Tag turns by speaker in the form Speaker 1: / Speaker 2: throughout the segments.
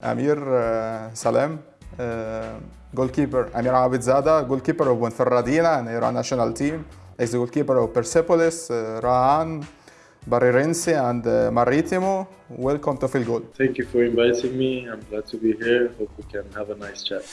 Speaker 1: Amir uh, Salem, uh, goalkeeper. Amir Abedzadeh, goalkeeper of Ponferradina and Iran national team. He's the goalkeeper of Persepolis, uh, Rah Ahan, Barreirense and Maritimo. Welcome to Field Goal.
Speaker 2: Thank you for inviting me. I'm glad to be here. Hope we can have a nice chat.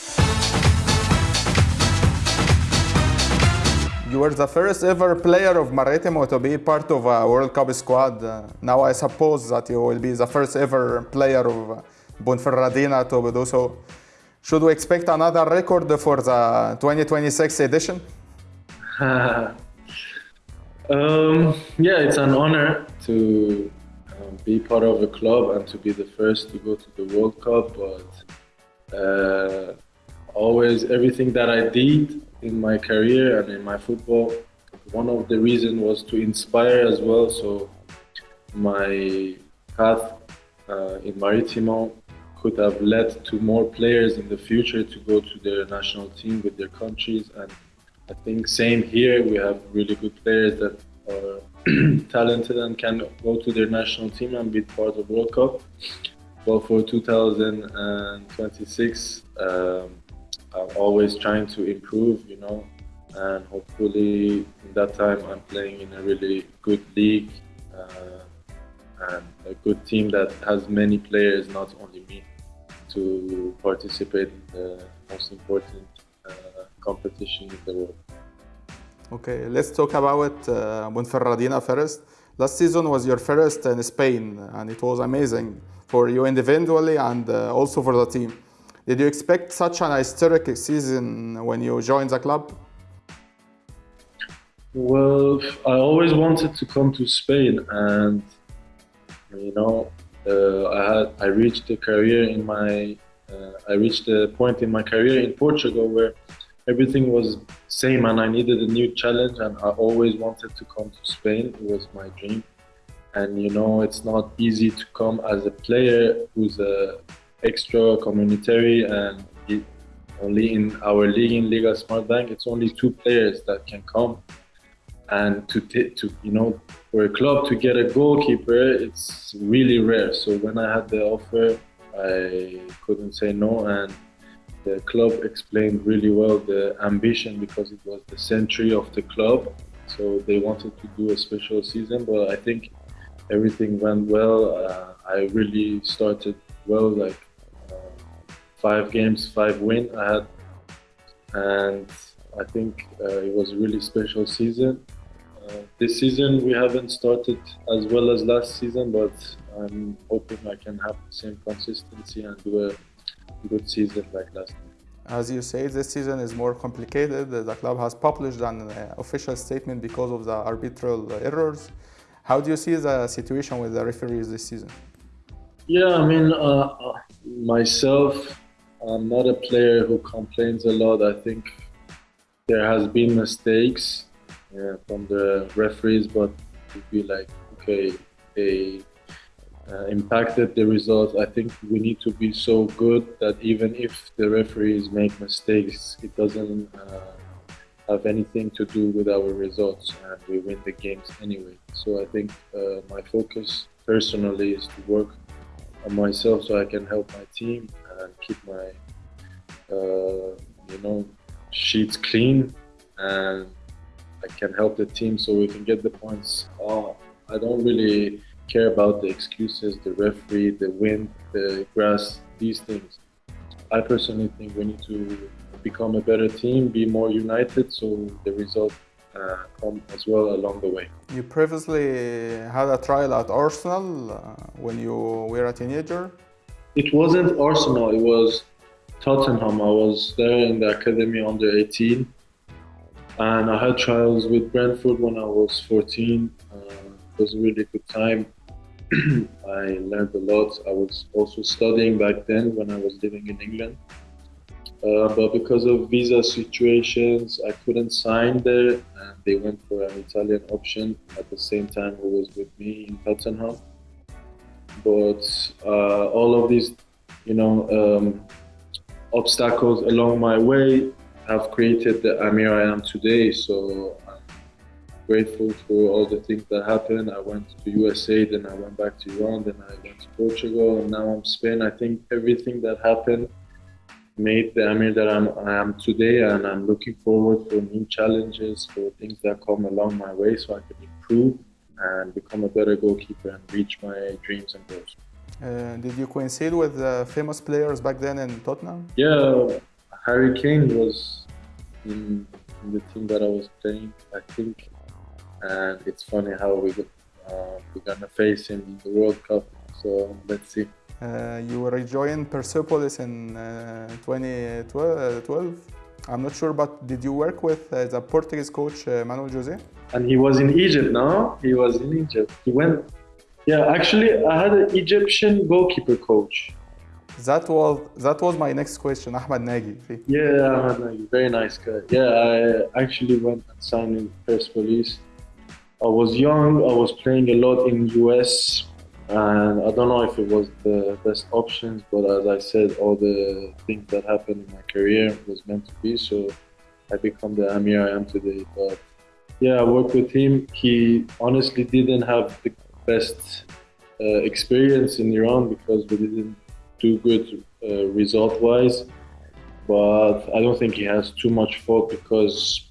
Speaker 1: You were the first ever player of Maritimo to be part of a World Cup squad. Now I suppose that you will be the first ever player of uh, Ponferradina to do so. Should we expect another record for the 2026 edition?
Speaker 2: um, yeah, it's an honor to um, be part of a club and to be the first to go to the World Cup. But uh, always, everything that I did in my career and in my football, one of the reasons was to inspire as well. So my path uh, in Maritimo could have led to more players in the future to go to their national team with their countries. And I think same here, we have really good players that are talented and can go to their national team and be part of World Cup. Well, for 2026, um, I'm always trying to improve, you know, and hopefully in that time I'm playing in a really good league uh, and a good team that has many players, not only me to participate in the most important uh, competition in the world.
Speaker 1: Okay, let's talk about uh, Ponferradina first. Last season was your first in Spain, and it was amazing for you individually and uh, also for the team. Did you expect such an historic season when you joined the club?
Speaker 2: Well, I always wanted to come to Spain, and you know, uh, I had I reached a career in my uh, I reached a point in my career in Portugal where everything was same and I needed a new challenge and I always wanted to come to Spain. It was my dream. And you know it's not easy to come as a player who's a extra communitary and it, only in our league in Liga Smart Bank it's only two players that can come and to to you know for a club to get a goalkeeper it's really rare. So when i had the offer i couldn't say no. And the club explained really well the ambition because it was the century of the club. So they wanted to do a special season but i think everything went well. Uh, i really started well like uh, five games five win i had. And I think uh, it was a really special season. Uh, this season we haven't started as well as last season, but I'm hoping I can have the same consistency and do a good season like last year.
Speaker 1: As you say, this season is more complicated. The club has published an uh, official statement because of the arbitral errors. How do you see the situation with the referees this season?
Speaker 2: Yeah, I mean, uh, myself, I'm not a player who complains a lot. I think there has been mistakes uh, from the referees, but to be like, okay, they uh, impacted the results. I think we need to be so good that even if the referees make mistakes, it doesn't uh, have anything to do with our results, and we win the games anyway. So I think uh, my focus personally is to work on myself so I can help my team and keep my, uh, you know, sheets clean and I can help the team so we can get the points. Oh, I don't really care about the excuses, the referee, the wind, the grass, these things. I personally think we need to become a better team, be more united, so the result uh, come as well along the way.
Speaker 1: You previously had a trial at Arsenal uh, when you were a teenager.
Speaker 2: It wasn't Arsenal, it was Tottenham. I was there in the academy under 18 and I had trials with Brentford when I was 14. Uh, it was a really good time. I learned a lot. I was also studying back then when I was living in England. Uh, but because of visa situations, I couldn't sign there, and they went for an Italian option at the same time who was with me in Tottenham. But uh, all of these, you know, um, obstacles along my way have created the Amir I am today. So I'm grateful for all the things that happened. I went to USA, then I went back to Iran, then I went to Portugal, and now I'm Spain. I think everything that happened made the Amir that I'm, I am today, and I'm looking forward for new challenges, for things that come along my way, so I can improve and become a better goalkeeper and reach my dreams and goals.
Speaker 1: Uh, did you coincide with uh, famous players back then in Tottenham?
Speaker 2: Yeah, Harry Kane was in, in the team that I was playing, I think, and it's funny how we got, uh, we're gonna face him in the World Cup. So let's see.
Speaker 1: Uh, you rejoined Persepolis in uh, 2012. I'm not sure, but did you work with uh, the Portuguese coach uh, Manuel Jose?
Speaker 2: And he was in Egypt, no? He was in Egypt. He went. Yeah, actually, I had an Egyptian goalkeeper coach.
Speaker 1: That was that was my next question, Ahmed Nagy.
Speaker 2: Yeah, Ahmed Nagy, very nice guy. Yeah, I actually went and signed in Persepolis. I was young. I was playing a lot in US, and I don't know if it was the best options. But as I said, all the things that happened in my career was meant to be. So I become the Amir I am today. But yeah, I worked with him. He honestly didn't have the best uh, experience in Iran because we didn't do good uh, result wise. But I don't think he has too much fault because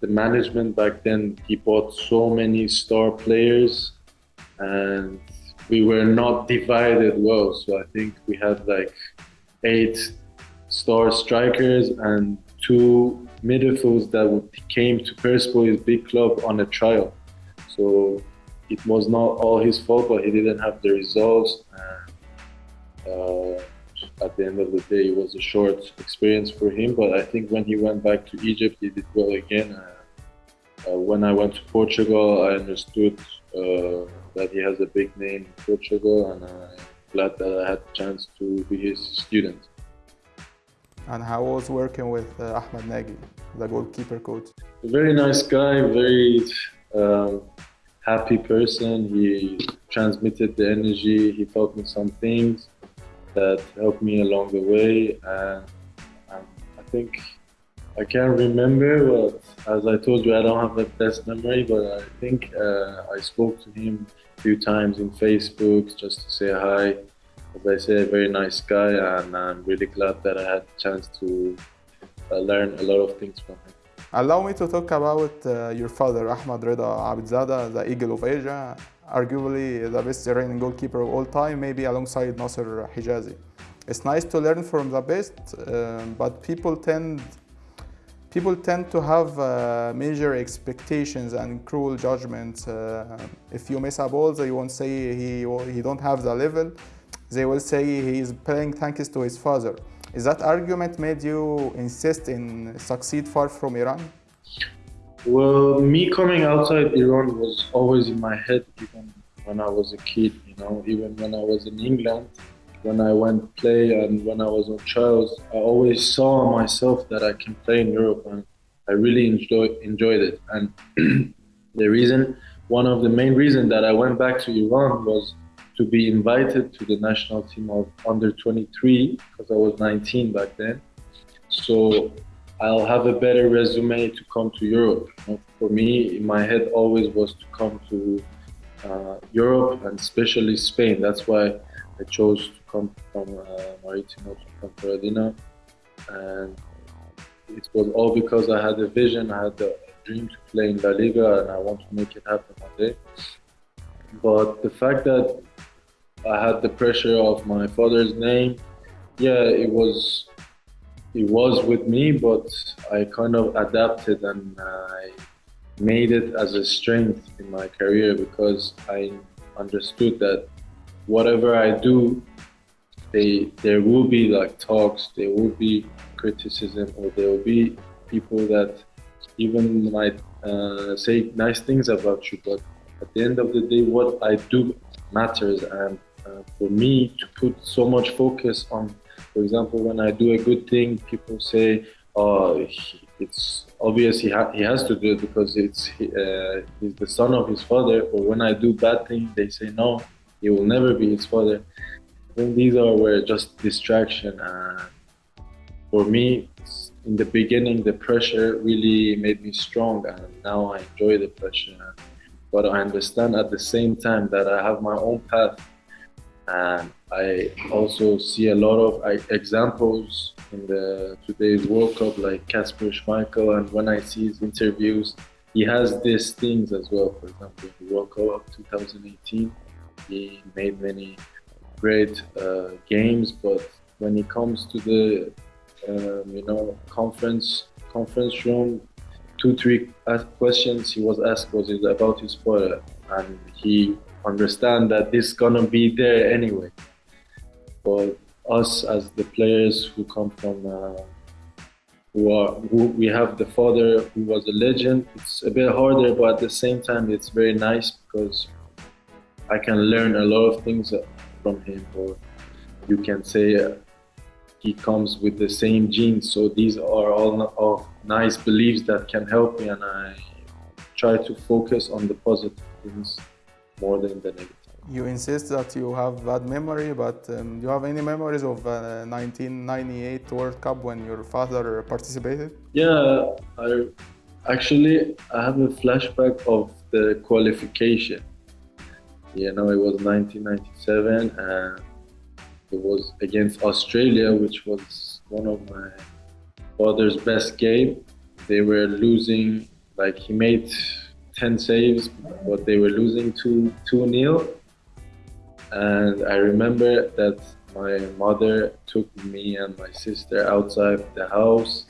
Speaker 2: the management back then he bought so many star players and we were not divided well. So I think we had like eight star strikers and two midfields that came to Persepolis big club on a trial. So it was not all his fault, but he didn't have the results. And, uh, at the end of the day, it was a short experience for him. But I think when he went back to Egypt, he did well again. Uh, uh, when I went to Portugal, I understood uh, that he has a big name in Portugal, and I'm glad that I had the chance to be his student.
Speaker 1: And how was working with uh, Ahmed Nagy, the goalkeeper coach?
Speaker 2: A very nice guy, very um, happy person. He transmitted the energy. He taught me some things that helped me along the way, and um, I think I can't remember, but as I told you, I don't have the best memory, but I think uh, I spoke to him a few times in Facebook just to say hi. As I say, a very nice guy, and I'm really glad that I had the chance to uh, learn a lot of things from him.
Speaker 1: Allow me to talk about uh, your father, Ahmad Rida Abedzadeh, the Eagle of Asia, arguably the best Iranian goalkeeper of all time, maybe alongside Nasser Hejazi. It's nice to learn from the best, um, but people tend people tend to have uh, major expectations and cruel judgments. Uh, if you miss a ball, they won't say he he don't have the level. They will say he is playing thanks to his father. Is that argument made you insist in succeed far from Iran?
Speaker 2: Well, me coming outside Iran was always in my head, even when I was a kid. You know, even when I was in England, when I went play and when I was on trials, I always saw myself that I can play in Europe, and I really enjoy, enjoyed it. And the reason, one of the main reasons that I went back to Iran was to be invited to the national team of under 23 because I was 19 back then. So I'll have a better resume to come to Europe. For me, my head, always was to come to uh, Europe and especially Spain. That's why I chose to come from uh, Maritimo to Ponferradina, and it was all because I had a vision. I had a dream to play in La Liga, and I want to make it happen one day. But the fact that I had the pressure of my father's name, yeah, it was it was with me, but I kind of adapted and I made it as a strength in my career because I understood that whatever I do, they there will be like talks, there will be criticism, or there will be people that even might uh, say nice things about you. But at the end of the day, what I do matters, and uh, for me to put so much focus on, for example, when I do a good thing, people say, "Oh, it's obvious he, ha- he has to do it because it's uh, he's the son of his father." Or when I do bad things, they say, "No, he will never be his father." I think these are were just distraction. And for me, in the beginning, the pressure really made me strong, and now I enjoy the pressure. But I understand at the same time that I have my own path, and I also see a lot of examples in the today's World Cup, like Kasper Schmeichel, and when I see his interviews, he has these things as well. For example, in the World Cup of 2018, he made many great uh, games, but when it comes to the um, you know conference conference room, two three questions he was asked was about his father, and he understand that this gonna be there anyway. But us as the players who come from uh, who are who we have the father who was a legend. It's a bit harder, but at the same time, it's very nice because I can learn a lot of things from him. Or you can say uh, he comes with the same genes. So these are all of nice beliefs that can help me, and I try to focus on the positive things more than the negative.
Speaker 1: You insist that you have bad memory, but um, do you have any memories of uh, 1998 World Cup when your father participated?
Speaker 2: Yeah, I actually I have a flashback of the qualification. You know, it was 1997 and it was against Australia, which was one of my father's best game. They were losing, like he made 10 saves, but they were losing 2 2 0 and I remember that my mother took me and my sister outside the house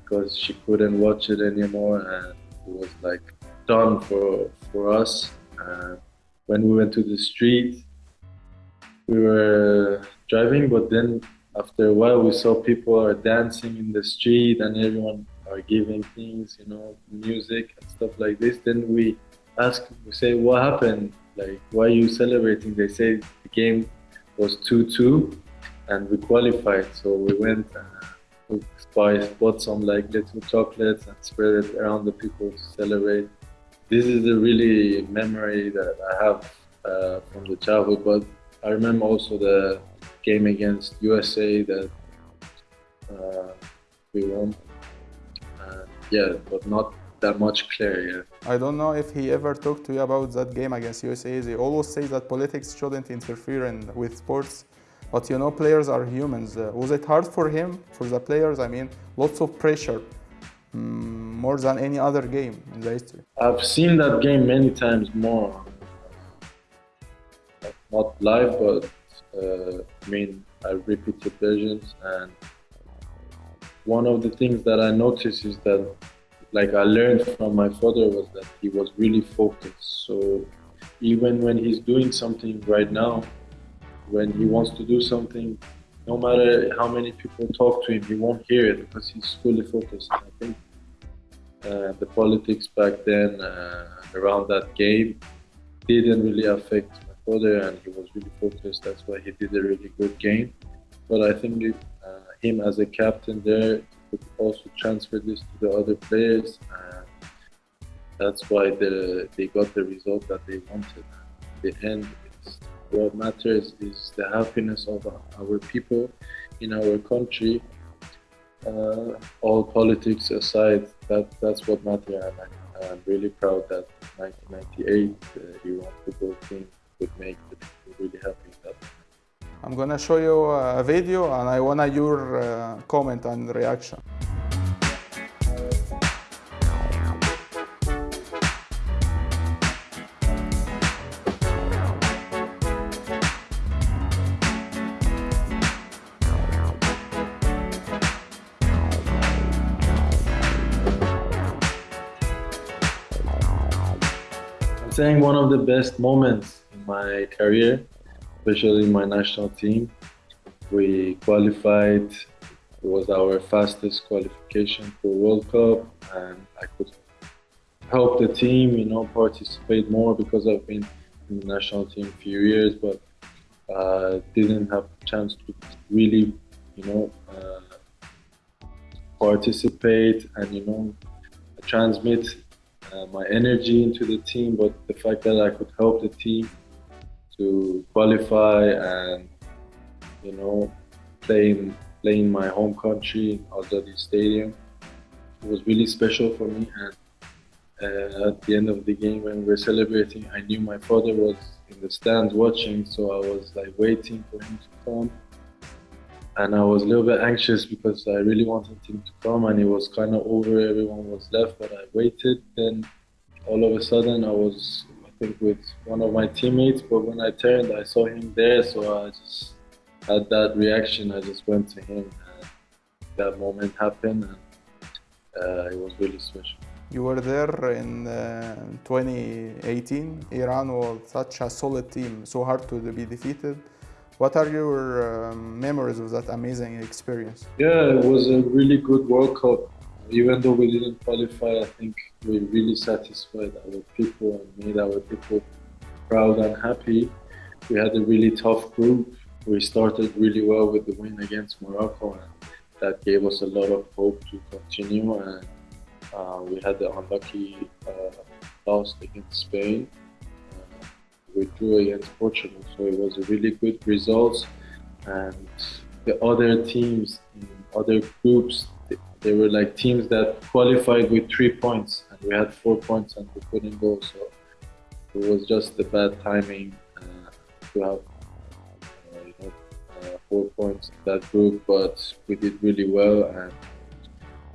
Speaker 2: because she couldn't watch it anymore and it was like done for for us. And when we went to the street, we were driving, but then after a while we saw people are dancing in the street and everyone are giving things, you know, music and stuff like this. Then we ask, we say, what happened? Like, why are you celebrating? They say the game was 2-2 and we qualified. So we went and uh, bought some like little chocolates and spread it around the people to celebrate. This is a really memory that I have uh, from the childhood, but I remember also the game against USA that uh, we won. yeah, but not that much clear
Speaker 1: I don't know if he ever talked to you about that game against USA. They always say that politics shouldn't interfere in, with sports. But you know, players are humans. Uh, was it hard for him, for the players? I mean, lots of pressure, um, more than any other game in the history.
Speaker 2: I've seen that game many times more. Not live, but uh, I mean, I repeated versions. And one of the things that I noticed is that like I learned from my father was that he was really focused. So even when he's doing something right now, when he wants to do something, no matter how many people talk to him, he won't hear it because he's fully focused. I think uh, the politics back then uh, around that game didn't really affect my father, and he was really focused. That's why he did a really good game. But I think uh, him as a captain there could also transfer this to the other players. And that's why the, they got the result that they wanted. The end, what matters is the happiness of our people in our country. Uh, all politics aside, that that's what matters. And I, I'm really proud that 1998 the Iran football team could make the people really happy.
Speaker 1: I'm gonna show you a video and I want your uh, comment and reaction.
Speaker 2: I'm saying one of the best moments in my career especially my national team. We qualified. It was our fastest qualification for World Cup, and I could help the team, you know, participate more because I've been in the national team a few years, but uh, didn't have chance to really, you know, uh, participate and you know transmit uh, my energy into the team. But the fact that I could help the team to qualify and you know play in my home country in Azadi Stadium. It was really special for me. And uh, at the end of the game, when we were celebrating, I knew my father was in the stands watching, so I was like waiting for him to come. And I was a little bit anxious because I really wanted him to come, and it was kind of over. Everyone was left, but I waited. Then all of a sudden, I was, think, with one of my teammates. But when I turned, I saw him there, so I just had that reaction. I just went to him, and that moment happened, and uh, it was really special.
Speaker 1: You were there in uh, 2018. Iran was such a solid team, so hard to be defeated. What are your um, memories of that amazing experience?
Speaker 2: Yeah, it was a really good World Cup. Even though we didn't qualify, I think we really satisfied our people and made our people proud and happy. We had a really tough group. We started really well with the win against Morocco, and that gave us a lot of hope to continue. And uh, we had the unlucky uh, loss against Spain. Uh, we drew against Portugal, so it was a really good result. And the other teams in other groups, they were like teams that qualified with three points, and we had four points and we couldn't go. So it was just the bad timing uh, to have uh, you know, uh, four points in that group, but we did really well and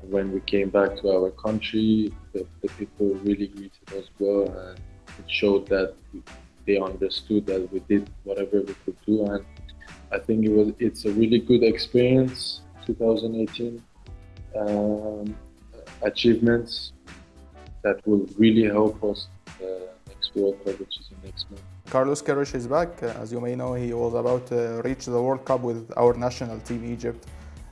Speaker 2: when we came back to our country, the, the people really greeted us well, and it showed that they understood that we did whatever we could do. And I think it was it's a really good experience. 2018 um, achievements that will really help us the next World Cup, which is the next month.
Speaker 1: Carlos Queiroz is back. As you may know, he was about to reach the World Cup with our national team, Egypt.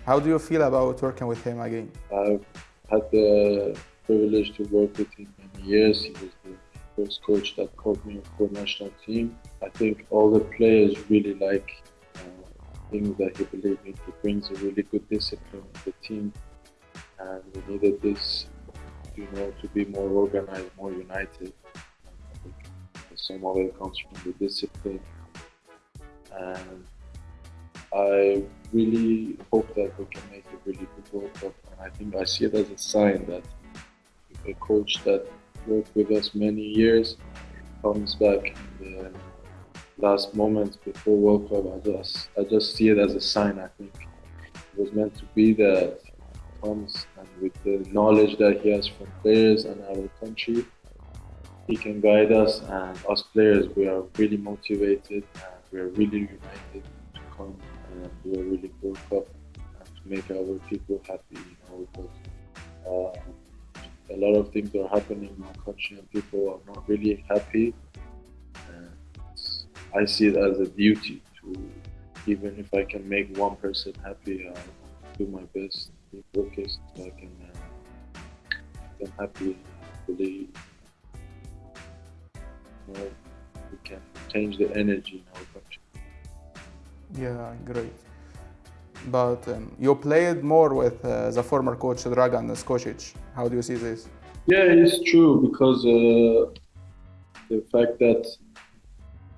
Speaker 1: How do you feel about working with him again?
Speaker 2: I've had the privilege to work with him many years. He was the first coach that called me for national team. I think all the players really like uh, things that he believes in. He brings a really good discipline to the team, and we needed this, you know, to be more organized, more united. Some of it comes from the discipline and I really hope that we can make a really good World Cup. And I think I see it as a sign that a coach that worked with us many years comes back in the last moments before World Cup. I just, I just see it as a sign. I think it was meant to be that comes and with the knowledge that he has from players and our country, he can guide us. And us players, we are really motivated and we are really united to come and do a really World Cup and to make our people happy, you know, because uh, a lot of things are happening in my country and people are not really happy. And I see it as a duty to, even if I can make one person happy, I'll do my best, be focused, so I can uh, happy, you know, we can change the energy in our country.
Speaker 1: Yeah, great. But um, you played more with uh, the former coach Dragan Skocic. How do you see this?
Speaker 2: Yeah, it's true because uh, the fact that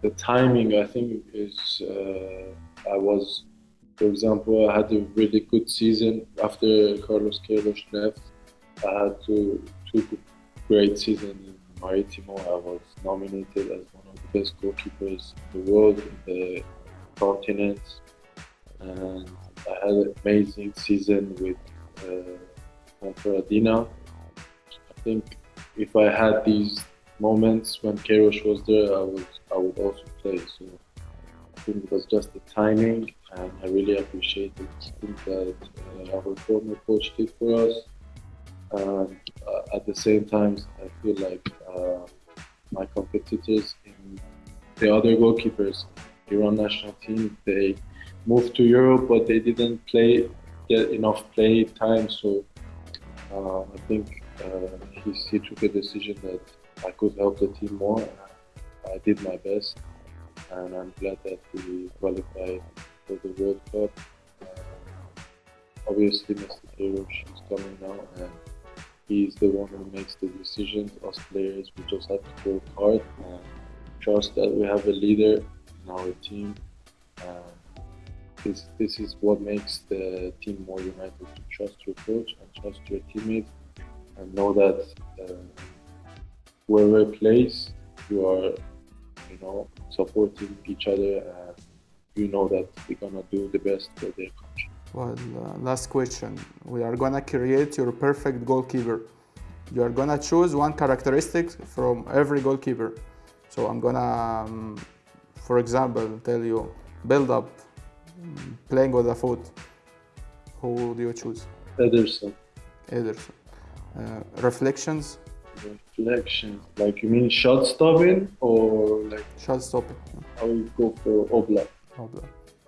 Speaker 2: the timing, I think, is uh, I was, for example, I had a really good season after Carlos Queiroz left. I had two two great seasons in Maritimo. I was nominated as one of the best goalkeepers in the world in the continent. And I had an amazing season with uh. I think if I had these moments when Queiroz was there, I would I would also play. So I think it was just the timing, and I really appreciate the thing that uh, our former coach did for us. And uh, at the same time, I feel like uh, my competitors in the other goalkeepers Iran national team. They moved to Europe, but they didn't play get enough play time. So uh, I think uh, he, he took a decision that I could help the team more. I did my best, and I'm glad that we qualified for the World Cup. Uh, obviously, Mr. Queiroz is coming now, and he's the one who makes the decisions. Us players, we just have to work hard and trust that we have a leader in our team. This this is what makes the team more united. To trust your coach and trust your teammates, and know that uh, whoever plays, you are, you know, supporting each other, you know that we're gonna do the best for their country.
Speaker 1: Well, uh, last question. We are gonna create your perfect goalkeeper. You are gonna choose one characteristic from every goalkeeper. So I'm gonna, um, for example, tell you build up, mm, playing with the foot. Who do you choose?
Speaker 2: Ederson,
Speaker 1: Ederson. Uh, reflections,
Speaker 2: reflections, like you mean shot stopping or like
Speaker 1: shot stopping,
Speaker 2: I would go for Oblak.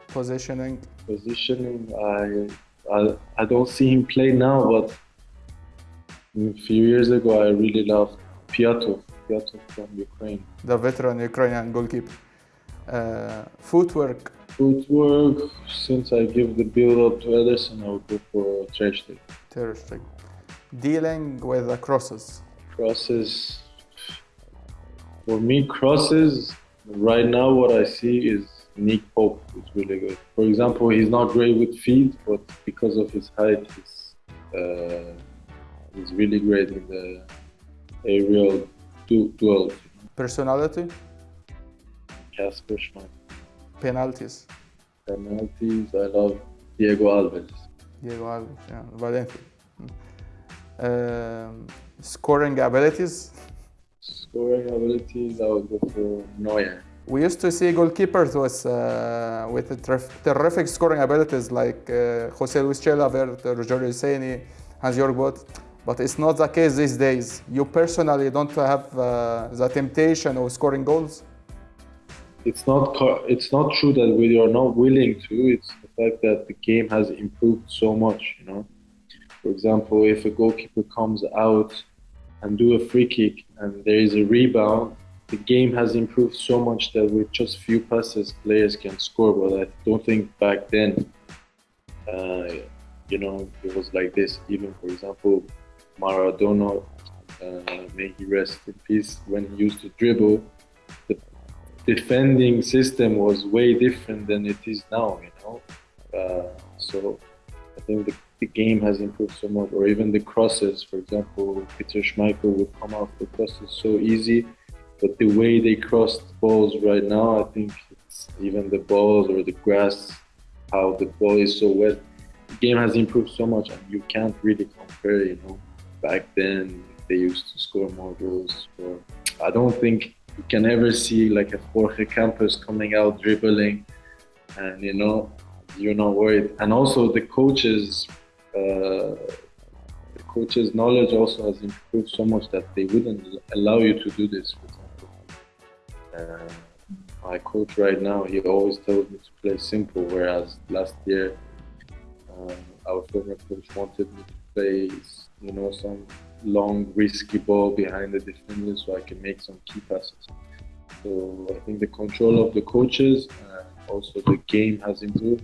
Speaker 1: Positioning,
Speaker 2: Positioning, I, I I don't see him play now, but a few years ago I really loved Pyatov, Pyatov from Ukraine.
Speaker 1: the veteran Ukrainian goalkeeper. Uh, footwork,
Speaker 2: Footwork, since I give the build up to Ederson, I would go for Ter Stegen.
Speaker 1: Ter Stegen. Dealing with the crosses,
Speaker 2: Crosses, for me, crosses, right now what I see is Nick Pope is really good. For example, he's not great with feet, but because of his height, he's, uh, he's really great in the aerial du- duels.
Speaker 1: personality,
Speaker 2: Kasper Schmeichel.
Speaker 1: penalties.
Speaker 2: Penalties, I love Diego Alves.
Speaker 1: Diego Alves, yeah, Valencia. Um, scoring abilities.
Speaker 2: Scoring abilities, I would go for Neuer.
Speaker 1: We used to see goalkeepers with, uh, with terrific scoring abilities like uh, Jose Luis Chilavert, Rogerio Ceni, Hans-Jörg Butt, but it's not the case these days. You personally don't have uh, the temptation of scoring goals.
Speaker 2: it's not it's not true that we are not willing to. It's the fact that the game has improved so much. You know, for example, if a goalkeeper comes out and do a free kick and there is a rebound, the game has improved so much that with just few passes, players can score. But I don't think back then, uh, you know, it was like this. Even for example, Maradona, uh, may he rest in peace, when he used to dribble, the defending system was way different than it is now, you know. Uh, so I think the, the game has improved so much, or even the crosses. For example, Peter Schmeichel would come off the crosses so easy, but the way they cross balls right now, I think it's even the balls or the grass, how the ball is so wet. The game has improved so much, and you can't really compare. You know, back then they used to score more goals. Or I don't think you can ever see like a Jorge Campos coming out dribbling, and you know you're not worried. And also the coaches, uh, the coaches' knowledge also has improved so much that they wouldn't allow you to do this. Uh, my coach right now, he always tells me to play simple, whereas last year uh, our former coach wanted me to play, you know, some long risky ball behind the defender so I can make some key passes. So I think the control of the coaches and also the game has improved.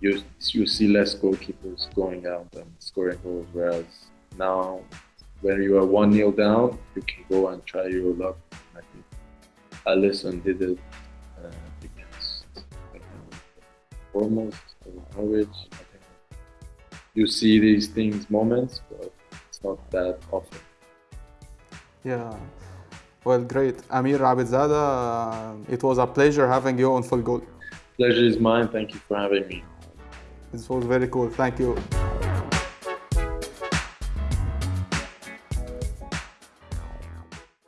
Speaker 2: You, you see less goalkeepers going out and scoring goals, whereas now when you are 1 0 down, you can go and try your luck. I think Alisson did it uh, against foremost Norwich. I think you see these things, moments, but it's not that often.
Speaker 1: Yeah. Well, great. Amir Abedzadeh, uh, it was a pleasure having you on Full Goal.
Speaker 2: Pleasure is mine. Thank you for having me.
Speaker 1: This was very cool. Thank you.